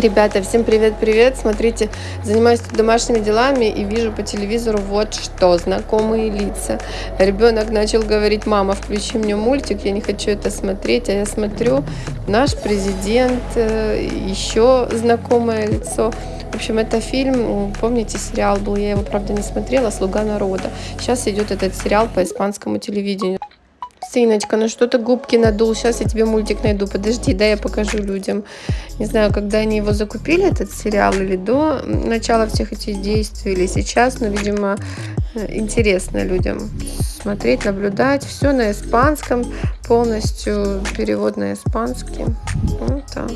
Ребята, всем привет-привет! Смотрите, занимаюсь тут домашними делами и вижу по телевизору вот что, знакомые лица. Ребенок начал говорить, мама, включи мне мультик, я не хочу это смотреть, а я смотрю, наш президент, э, еще знакомое лицо. В общем, это фильм, помните, сериал был, я его, правда, не смотрела, «Слуга народа». Сейчас идет этот сериал по испанскому телевидению. Сыночка, ну что ты губки надул? Сейчас я тебе мультик найду. Подожди, да, я покажу людям. Не знаю, когда они его закупили, этот сериал, или до начала всех этих действий, или сейчас, но, видимо, интересно людям смотреть, наблюдать. Все на испанском, полностью перевод на испанский. Вот так.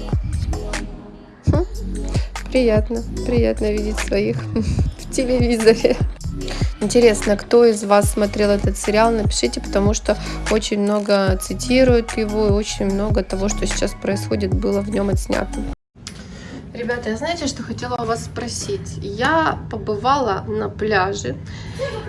Хм. Приятно, приятно видеть своих в телевизоре. Интересно, кто из вас смотрел этот сериал, напишите, потому что очень много цитируют его и очень много того, что сейчас происходит, было в нем отснято. Ребята, я знаете, что хотела у вас спросить? Я побывала на пляже,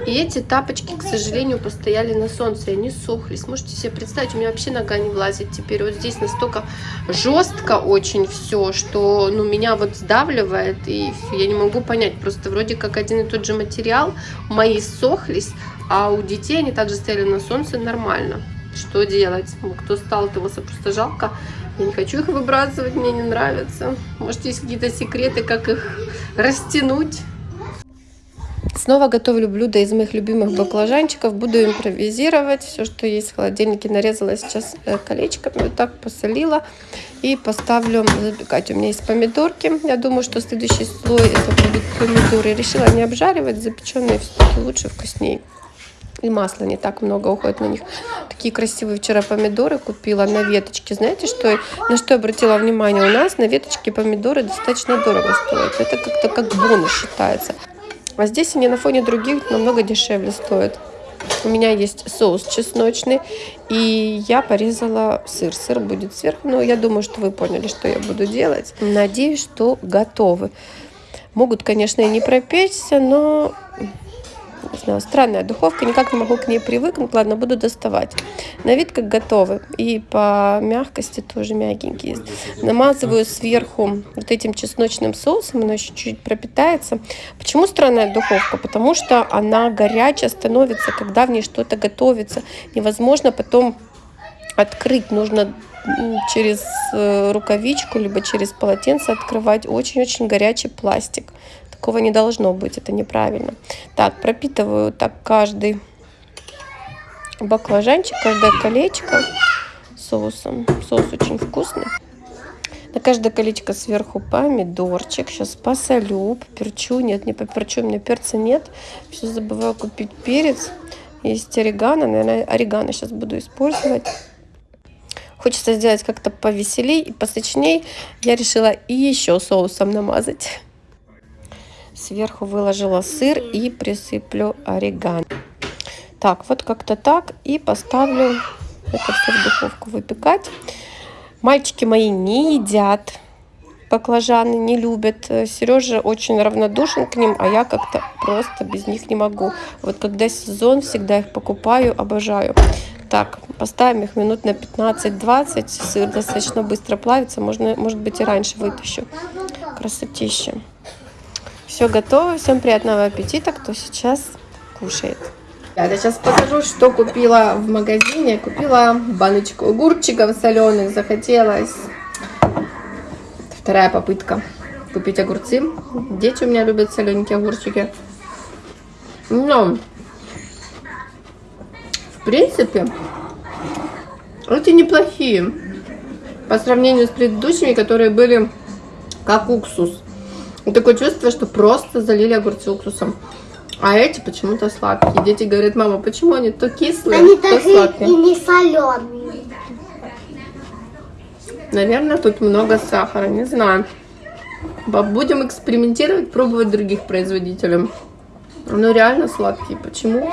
и эти тапочки, к сожалению, постояли на солнце, и они сохлись. Можете себе представить, у меня вообще нога не влазит теперь. Вот здесь настолько жестко очень все, что ну, меня вот сдавливает, и я не могу понять. Просто вроде как один и тот же материал, мои сохлись, а у детей они также стояли на солнце нормально. Что делать? Кто сталкивался, просто жалко. Я не хочу их выбрасывать, мне не нравится. Может, есть какие-то секреты, как их растянуть. Снова готовлю блюдо из моих любимых баклажанчиков. Буду импровизировать. Все, что есть в холодильнике, нарезала сейчас э, колечками. Вот так посолила. И поставлю запекать. У меня есть помидорки. Я думаю, что следующий слой это будут помидоры. Решила не обжаривать. Запеченные все-таки лучше, вкуснее. И масла не так много уходит на них. Такие красивые вчера помидоры купила на веточке. Знаете, что, на что обратила внимание? У нас на веточке помидоры достаточно дорого стоят. Это как-то как бонус считается. А здесь они на фоне других намного дешевле стоят. У меня есть соус чесночный, и я порезала сыр. Сыр будет сверху, но я думаю, что вы поняли, что я буду делать. Надеюсь, что готовы. Могут, конечно, и не пропечься, но не знаю, странная духовка, никак не могу к ней привыкнуть. Ладно, буду доставать. На вид как готовы. И по мягкости тоже мягенькие. Намазываю сверху вот этим чесночным соусом, она еще чуть-чуть пропитается. Почему странная духовка? Потому что она горячая становится, когда в ней что-то готовится. Невозможно потом открыть. Нужно через э, рукавичку, либо через полотенце открывать. Очень-очень горячий пластик. Такого не должно быть, это неправильно. Так, пропитываю так каждый баклажанчик, каждое колечко соусом. Соус очень вкусный. На каждое колечко сверху помидорчик. Сейчас посолю, поперчу. Нет, не поперчу, у меня перца нет. Все забываю купить перец. Есть орегано. Наверное, орегано сейчас буду использовать. Хочется сделать как-то повеселей и посочней. Я решила и еще соусом намазать. Сверху выложила сыр и присыплю орегано. Так, вот как-то так. И поставлю это все в духовку выпекать. Мальчики мои не едят баклажаны, не любят. Сережа очень равнодушен к ним, а я как-то просто без них не могу. Вот когда сезон, всегда их покупаю, обожаю. Так, поставим их минут на 15-20. Сыр достаточно быстро плавится. Можно, может быть, и раньше вытащу. Красотища. Все готово. Всем приятного аппетита, кто сейчас кушает. Я сейчас покажу, что купила в магазине. Купила баночку огурчиков соленых. Захотелось. Вторая попытка купить огурцы. Дети у меня любят солененькие огурчики. Но, в принципе, эти неплохие. По сравнению с предыдущими, которые были как уксус. И такое чувство, что просто залили огурцы уксусом. А эти почему-то сладкие. Дети говорят, мама, почему они то кислые, они то сладкие? и не соленые. Наверное, тут много сахара, не знаю. Будем экспериментировать, пробовать других производителей. Ну, реально сладкие. Почему?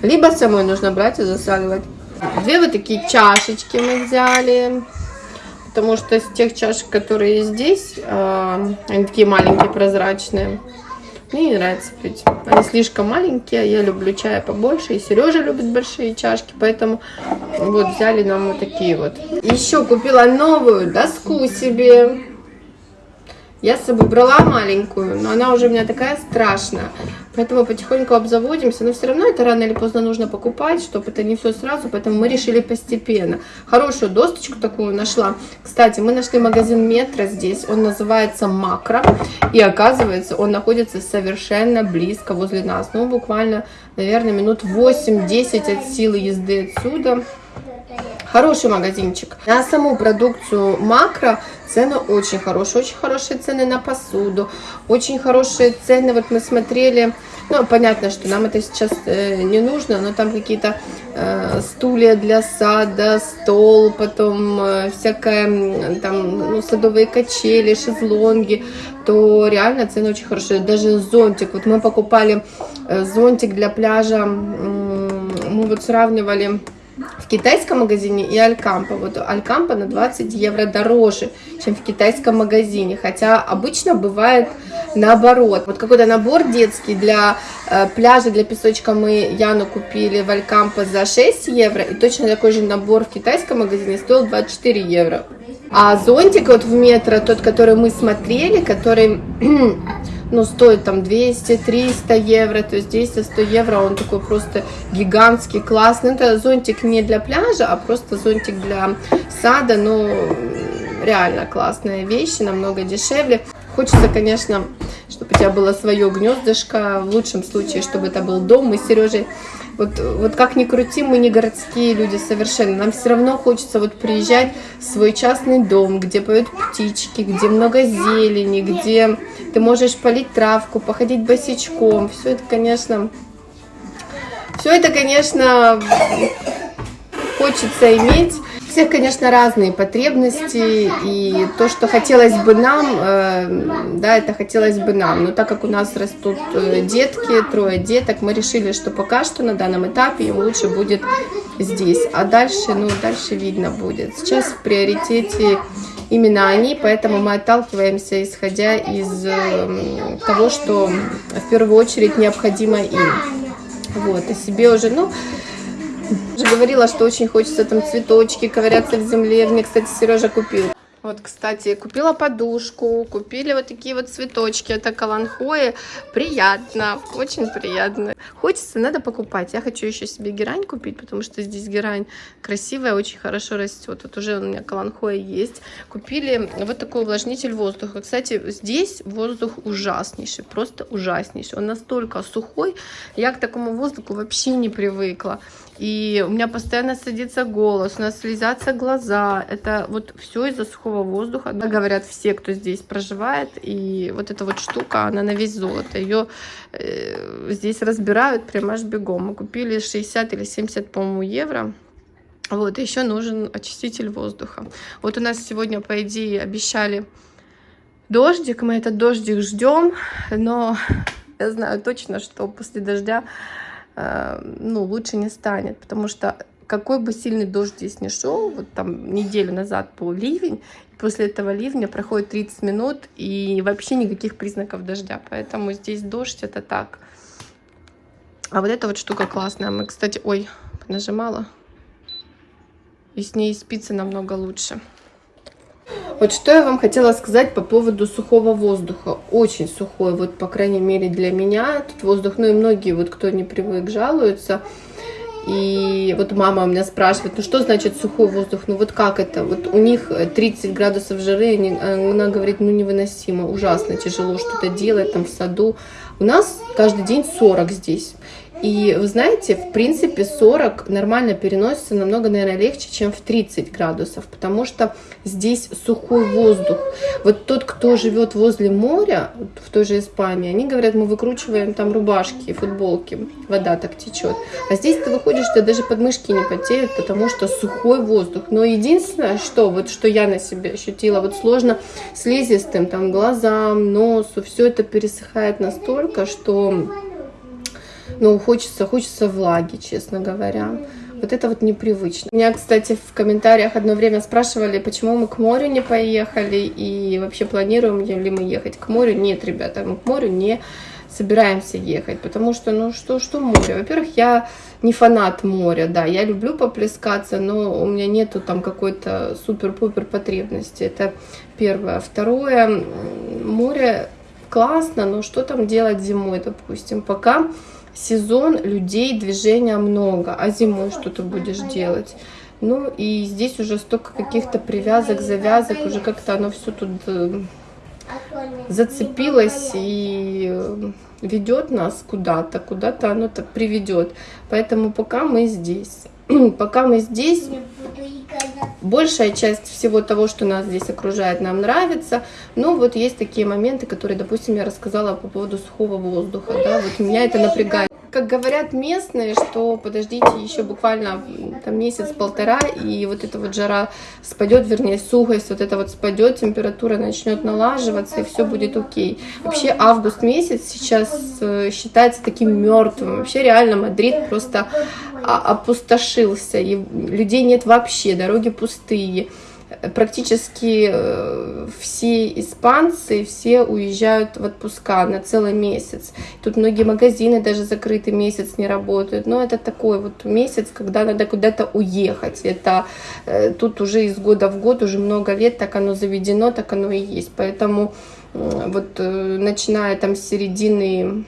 Либо самой нужно брать и засаливать. Две вот такие чашечки мы взяли потому что с тех чашек, которые здесь, э, они такие маленькие, прозрачные. Мне не нравится пить. Они слишком маленькие, я люблю чая побольше, и Сережа любит большие чашки, поэтому вот взяли нам вот такие вот. Еще купила новую доску себе. Я с собой брала маленькую, но она уже у меня такая страшная. Поэтому потихоньку обзаводимся. Но все равно это рано или поздно нужно покупать, чтобы это не все сразу. Поэтому мы решили постепенно. Хорошую досточку такую нашла. Кстати, мы нашли магазин Метро здесь. Он называется Макро. И оказывается, он находится совершенно близко возле нас. Ну, буквально, наверное, минут 8-10 от силы езды отсюда. Хороший магазинчик. На саму продукцию макро цены очень хорошие. Очень хорошие цены на посуду. Очень хорошие цены. Вот мы смотрели... Ну, понятно, что нам это сейчас э, не нужно, но там какие-то э, стулья для сада, стол, потом э, всякое, там, ну, садовые качели, шезлонги, то реально цены очень хорошие. Даже зонтик. Вот мы покупали э, зонтик для пляжа, мы вот сравнивали в китайском магазине и Алькампа. Вот Алькампа на 20 евро дороже, чем в китайском магазине. Хотя обычно бывает наоборот. Вот какой-то набор детский для э, пляжа, для песочка мы Яну купили в Алькампа за 6 евро. И точно такой же набор в китайском магазине стоил 24 евро. А зонтик вот в метро, тот, который мы смотрели, который ну, стоит там 200-300 евро, то есть 200-100 евро, он такой просто гигантский, классный. Это зонтик не для пляжа, а просто зонтик для сада, но реально классная вещь, намного дешевле. Хочется, конечно, чтобы у тебя было свое гнездышко, в лучшем случае, чтобы это был дом. Мы с Сережей вот, вот как ни крути, мы не городские люди совершенно. Нам все равно хочется вот приезжать в свой частный дом, где поют птички, где много зелени, где ты можешь полить травку, походить босичком. Все это, конечно, все это, конечно, хочется иметь всех, конечно, разные потребности, и то, что хотелось бы нам, э, да, это хотелось бы нам. Но так как у нас растут э, детки, трое деток, мы решили, что пока что на данном этапе им лучше будет здесь. А дальше, ну, дальше видно будет. Сейчас в приоритете именно они, поэтому мы отталкиваемся, исходя из э, того, что в первую очередь необходимо им. Вот, и себе уже, ну, уже говорила, что очень хочется там цветочки ковыряться в земле. Мне, кстати, Сережа купил. Вот, кстати, купила подушку, купили вот такие вот цветочки. Это каланхои. Приятно, очень приятно. Хочется, надо покупать. Я хочу еще себе герань купить, потому что здесь герань красивая, очень хорошо растет. Вот уже у меня каланхоя есть. Купили вот такой увлажнитель воздуха. Кстати, здесь воздух ужаснейший, просто ужаснейший. Он настолько сухой, я к такому воздуху вообще не привыкла. И у меня постоянно садится голос, у нас слезятся глаза. Это вот все из-за сухого воздуха. Говорят все, кто здесь проживает. И вот эта вот штука, она на весь золото. Ее э, здесь разбирают прямо аж бегом. Мы купили 60 или 70, по-моему, евро. Вот, еще нужен очиститель воздуха. Вот у нас сегодня, по идее, обещали дождик. Мы этот дождик ждем, но я знаю точно, что после дождя ну, лучше не станет, потому что какой бы сильный дождь здесь не шел, вот там неделю назад был ливень, после этого ливня проходит 30 минут и вообще никаких признаков дождя, поэтому здесь дождь это так. А вот эта вот штука классная, мы, кстати, ой, нажимала, и с ней спится намного лучше. Вот что я вам хотела сказать по поводу сухого воздуха. Очень сухой, вот по крайней мере для меня. Тут воздух, ну и многие, вот кто не привык, жалуются. И вот мама у меня спрашивает, ну что значит сухой воздух? Ну вот как это? Вот у них 30 градусов жары, она говорит, ну невыносимо, ужасно тяжело что-то делать там в саду. У нас каждый день 40 здесь. И вы знаете, в принципе, 40 нормально переносится намного, наверное, легче, чем в 30 градусов, потому что здесь сухой воздух. Вот тот, кто живет возле моря, в той же Испании, они говорят, мы выкручиваем там рубашки, футболки, вода так течет. А здесь ты выходишь, ты даже подмышки не потеют, потому что сухой воздух. Но единственное, что вот что я на себе ощутила, вот сложно слизистым, там глазам, носу, все это пересыхает настолько, что ну, хочется, хочется влаги, честно говоря. Вот это вот непривычно. Меня, кстати, в комментариях одно время спрашивали, почему мы к морю не поехали и вообще планируем ли мы ехать к морю. Нет, ребята, мы к морю не собираемся ехать, потому что, ну, что, что море? Во-первых, я не фанат моря, да, я люблю поплескаться, но у меня нету там какой-то супер-пупер потребности, это первое. Второе, море классно, но что там делать зимой, допустим, пока сезон, людей, движения много, а зимой что ты будешь делать? Ну и здесь уже столько каких-то привязок, завязок, уже как-то оно все тут э, зацепилось и э, ведет нас куда-то, куда-то оно так приведет. Поэтому пока мы здесь, пока мы здесь, большая часть всего того, что нас здесь окружает, нам нравится. Но вот есть такие моменты, которые, допустим, я рассказала по поводу сухого воздуха. Да, вот меня это напрягает как говорят местные, что подождите еще буквально там месяц-полтора, и вот эта вот жара спадет, вернее, сухость вот это вот спадет, температура начнет налаживаться, и все будет окей. Вообще август месяц сейчас э, считается таким мертвым. Вообще реально Мадрид просто опустошился, и людей нет вообще, дороги пустые практически э, все испанцы, все уезжают в отпуска на целый месяц. Тут многие магазины даже закрыты, месяц не работают. Но это такой вот месяц, когда надо куда-то уехать. Это э, тут уже из года в год, уже много лет так оно заведено, так оно и есть. Поэтому вот э, начиная там с середины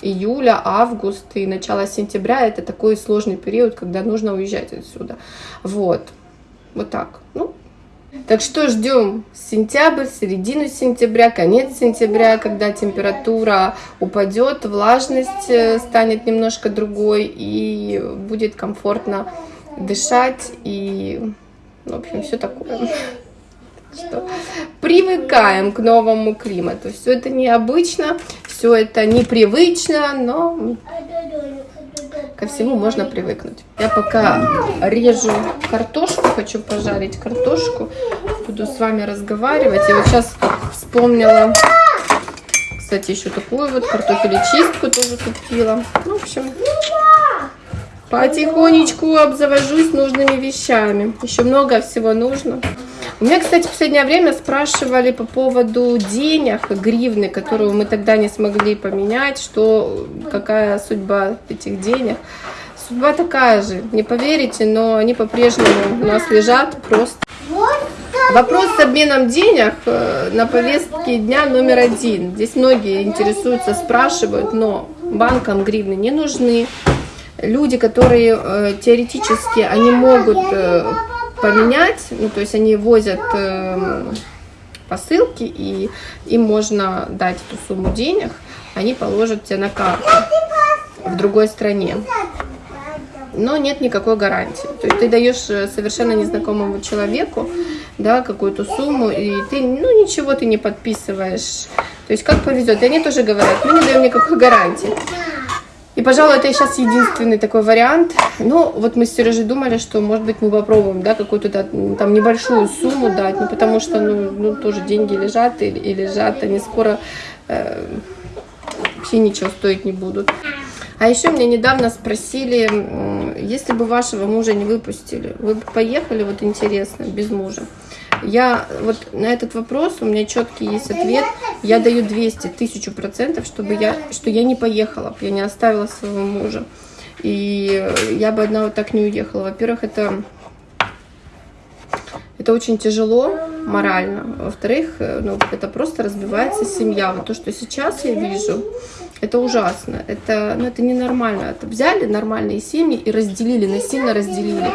июля, август и начало сентября это такой сложный период, когда нужно уезжать отсюда. Вот. Вот так. Ну, так что ждем сентябрь, середину сентября, конец сентября, когда температура упадет, влажность э, станет немножко другой и будет комфортно дышать и, в общем, все такое. Что привыкаем к новому климату. Все это необычно, все это непривычно, но ко всему можно привыкнуть. Я пока режу картошку, хочу пожарить картошку, буду с вами разговаривать. Я вот сейчас вспомнила, кстати, еще такую вот картофелечистку тоже купила. Ну, в общем, потихонечку обзавожусь нужными вещами. Еще много всего нужно. У меня, кстати, в последнее время спрашивали по поводу денег, гривны, которую мы тогда не смогли поменять, что, какая судьба этих денег. Судьба такая же, не поверите, но они по-прежнему у нас лежат просто. Вопрос с обменом денег э, на повестке дня номер один. Здесь многие интересуются, спрашивают, но банкам гривны не нужны. Люди, которые э, теоретически, они могут э, поменять, ну, то есть они возят э, посылки, и им можно дать эту сумму денег, они положат тебе на карту в другой стране. Но нет никакой гарантии. То есть ты даешь э, совершенно незнакомому человеку да, какую-то сумму, и ты, ну, ничего ты не подписываешь. То есть как повезет. И они тоже говорят, мы не даем никакой гарантии. И, пожалуй, это сейчас единственный такой вариант. Ну, вот мы с Сережей думали, что, может быть, мы попробуем, да, какую-то там небольшую сумму дать, ну, потому что, ну, ну тоже деньги лежат и, и лежат, они скоро э, вообще ничего стоить не будут. А еще меня недавно спросили, если бы вашего мужа не выпустили, вы бы поехали, вот интересно, без мужа? Я вот на этот вопрос, у меня четкий есть ответ, я даю 200, тысячу процентов, чтобы я, что я не поехала, я не оставила своего мужа. И я бы одна вот так не уехала. Во-первых, это, это очень тяжело морально. Во-вторых, ну, это просто разбивается семья. Вот то, что сейчас я вижу, это ужасно. Это, ну, это ненормально. Это взяли нормальные семьи и разделили, насильно разделили.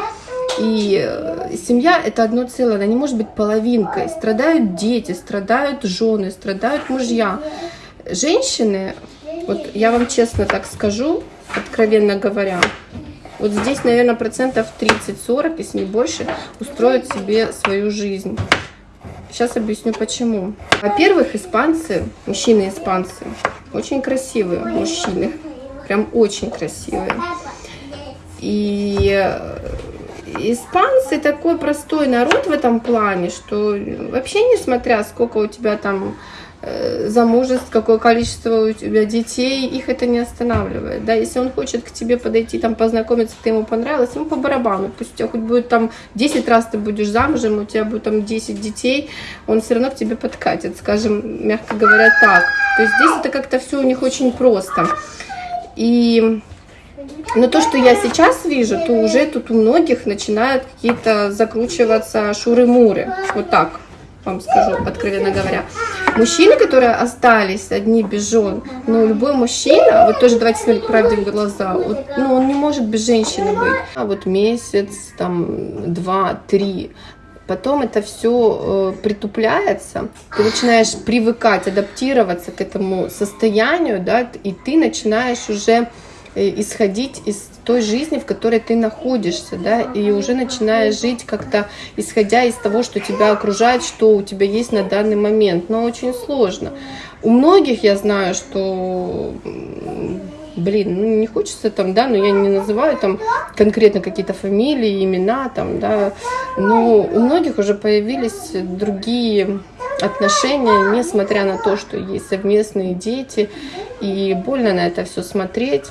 И э, семья это одно целое, она не может быть половинкой. Страдают дети, страдают жены, страдают мужья. Женщины, вот я вам честно так скажу, откровенно говоря, вот здесь, наверное, процентов 30-40, если не больше, устроят себе свою жизнь. Сейчас объясню почему. Во-первых, испанцы, мужчины-испанцы, очень красивые мужчины. Прям очень красивые. И э, испанцы такой простой народ в этом плане, что вообще несмотря сколько у тебя там э, замужеств, какое количество у тебя детей, их это не останавливает, да, если он хочет к тебе подойти, там, познакомиться, ты ему понравилась, ему по барабану, пусть у тебя хоть будет там 10 раз ты будешь замужем, у тебя будет там 10 детей, он все равно к тебе подкатит, скажем, мягко говоря, так, то есть здесь это как-то все у них очень просто, и но то, что я сейчас вижу, то уже тут у многих начинают какие-то закручиваться шуры-муры. Вот так вам скажу, откровенно говоря. Мужчины, которые остались одни без жен, ну, любой мужчина, вот тоже давайте смотреть правде в глаза, вот, ну, он не может без женщины быть. А вот месяц, там, два, три, потом это все э, притупляется, ты начинаешь привыкать, адаптироваться к этому состоянию, да, и ты начинаешь уже исходить из той жизни, в которой ты находишься, да, и уже начинаешь жить как-то исходя из того, что тебя окружает, что у тебя есть на данный момент, но очень сложно. У многих я знаю, что блин, ну не хочется там, да, но я не называю там конкретно какие-то фамилии, имена там, да, но у многих уже появились другие отношения, несмотря на то, что есть совместные дети, и больно на это все смотреть.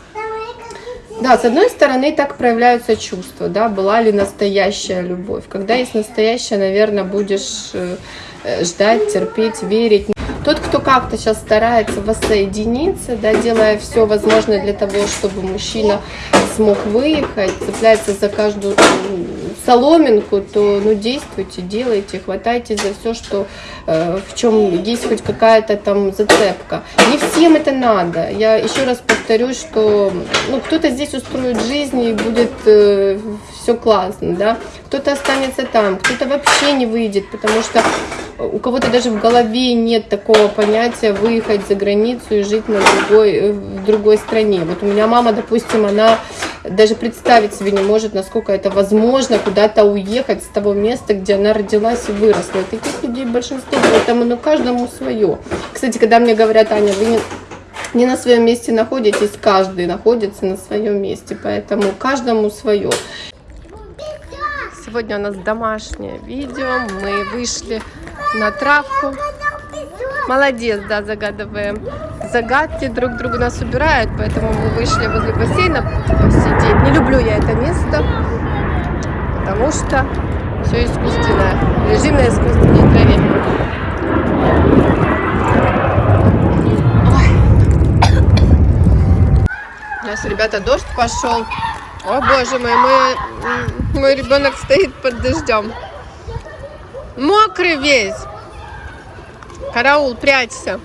Да, с одной стороны, так проявляются чувства, да, была ли настоящая любовь. Когда есть настоящая, наверное, будешь э, ждать, терпеть, верить. Тот, кто как-то сейчас старается воссоединиться, да, делая все возможное для того, чтобы мужчина смог выехать, цепляется за каждую соломинку, то ну действуйте, делайте, хватайте за все, что э, в чем есть хоть какая-то там зацепка. Не всем это надо. Я еще раз повторюсь, что ну, кто-то здесь устроит жизнь и будет э, все классно, да. Кто-то останется там, кто-то вообще не выйдет, потому что у кого-то даже в голове нет такого понятия выехать за границу и жить на другой, э, в другой стране. Вот у меня мама, допустим, она даже представить себе не может, насколько это возможно куда-то уехать с того места, где она родилась и выросла. И таких людей большинство, поэтому ну, каждому свое. Кстати, когда мне говорят, Аня, вы не, не на своем месте находитесь, каждый находится на своем месте, поэтому каждому свое. Сегодня у нас домашнее видео, мы вышли на травку. Молодец, да, загадываем. Загадки друг другу нас убирают, поэтому мы вышли возле бассейна посидеть. Не люблю я это место, потому что все искусственное. Лежим на искусственной траве. У нас, ребята, дождь пошел. О, боже мой, мой, мой ребенок стоит под дождем. Мокрый весь. Караул, прячься.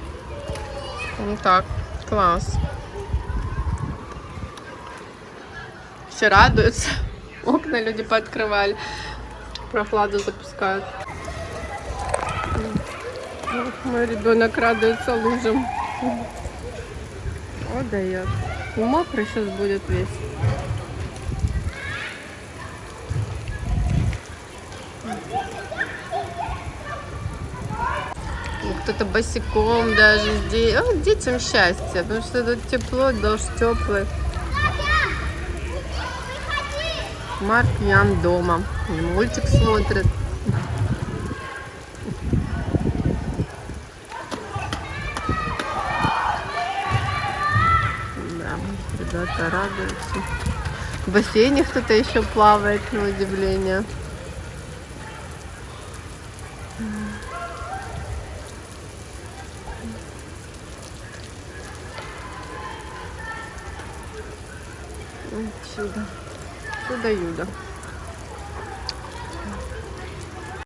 Вот так, класс. Все радуются. Окна люди пооткрывали. Прохладу запускают. Мой ребенок радуется лужам. О, дает. Мокрый сейчас будет весь. Кто-то босиком даже здесь. О, детям счастье, потому что тут тепло, дождь теплый. Марк Ян дома. Мультик смотрит. Да, ребята радуются. В бассейне кто-то еще плавает, на удивление. Чудо. Чудо-юдо.